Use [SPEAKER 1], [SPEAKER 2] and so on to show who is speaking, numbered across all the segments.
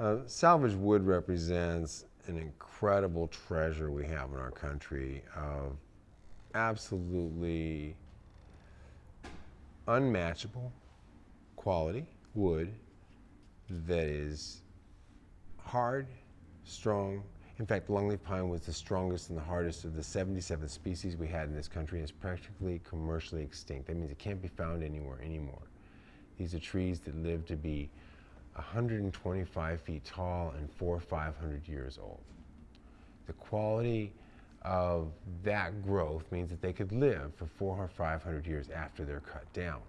[SPEAKER 1] Uh, salvage wood represents an incredible treasure we have in our country of absolutely unmatchable quality wood that is hard, strong. In fact, longleaf pine was the strongest and the hardest of the 77 species we had in this country and is practically commercially extinct. That means it can't be found anywhere anymore. These are trees that live to be 125 feet tall and four or 500 years old. The quality of that growth means that they could live for four or 500 years after they're cut down.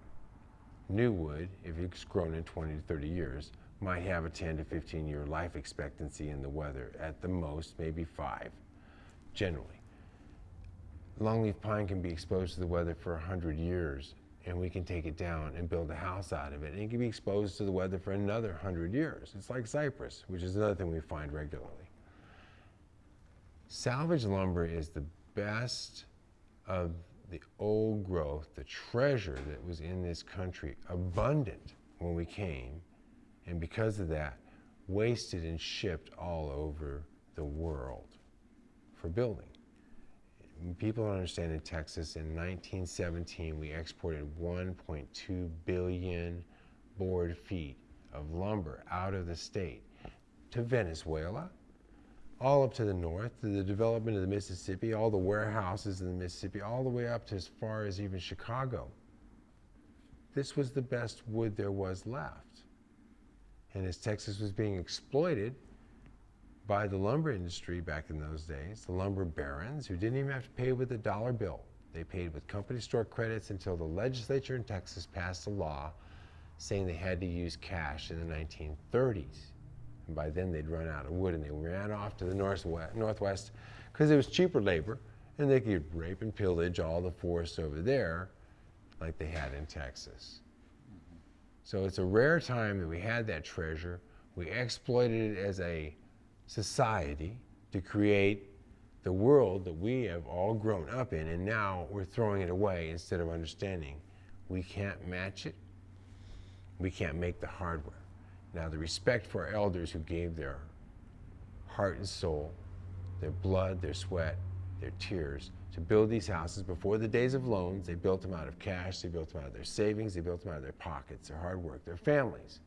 [SPEAKER 1] New wood, if it's grown in 20 to 30 years, might have a 10 to 15 year life expectancy in the weather, at the most, maybe five, generally. Longleaf pine can be exposed to the weather for 100 years and we can take it down and build a house out of it. And it can be exposed to the weather for another 100 years. It's like cypress, which is another thing we find regularly. Salvage lumber is the best of the old growth, the treasure that was in this country, abundant when we came, and because of that, wasted and shipped all over the world for building people don't understand in Texas, in 1917, we exported 1.2 billion board feet of lumber out of the state to Venezuela, all up to the north, to the development of the Mississippi, all the warehouses in the Mississippi, all the way up to as far as even Chicago. This was the best wood there was left. And as Texas was being exploited, by the lumber industry back in those days, the lumber barons, who didn't even have to pay with a dollar bill. They paid with company store credits until the legislature in Texas passed a law saying they had to use cash in the 1930s. And by then they'd run out of wood and they ran off to the northwest northwest because it was cheaper labor and they could rape and pillage all the forests over there like they had in Texas. So it's a rare time that we had that treasure. We exploited it as a society to create the world that we have all grown up in, and now we're throwing it away instead of understanding we can't match it, we can't make the hardware. Now, the respect for our elders who gave their heart and soul, their blood, their sweat, their tears to build these houses before the days of loans. They built them out of cash, they built them out of their savings, they built them out of their pockets, their hard work, their families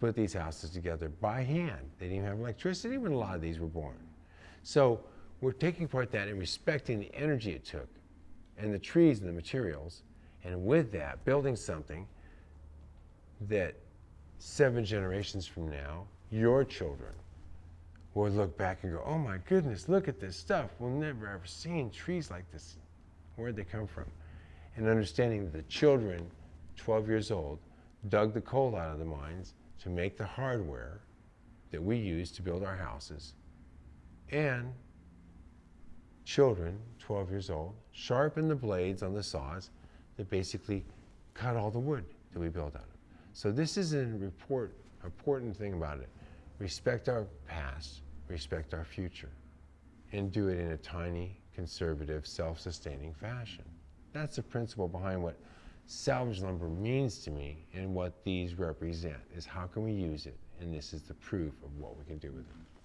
[SPEAKER 1] put these houses together by hand. They didn't even have electricity when a lot of these were born. So we're taking apart that and respecting the energy it took and the trees and the materials, and with that, building something that seven generations from now, your children will look back and go, oh my goodness, look at this stuff. We'll never ever seen trees like this. Where'd they come from? And understanding that the children, 12 years old, dug the coal out of the mines to make the hardware that we use to build our houses. And children, 12 years old, sharpen the blades on the saws that basically cut all the wood that we build out of. So this is an report, important thing about it. Respect our past, respect our future, and do it in a tiny, conservative, self-sustaining fashion. That's the principle behind what salvage lumber means to me and what these represent is how can we use it and this is the proof of what we can do with it.